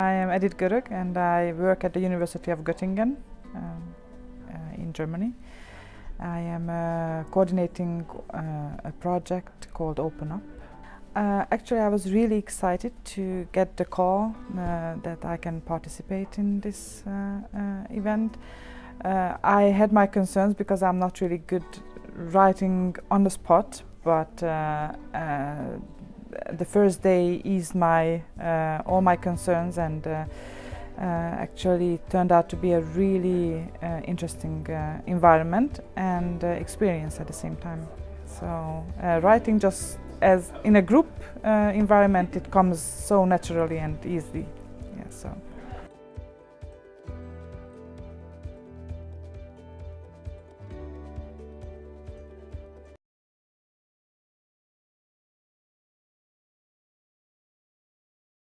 I am Edit Görögh and I work at the University of Göttingen um, uh, in Germany. I am uh, coordinating uh, a project called Open Up. Uh, actually, I was really excited to get the call uh, that I can participate in this event. I had my concerns because I'm not really good writing on the spot, but uh, uh, the first day eased my uh, all my concerns and uh, uh, actually turned out to be a really interesting environment and experience at the same time. So writing just as in a group environment, it comes so naturally and easily. Yeah, so.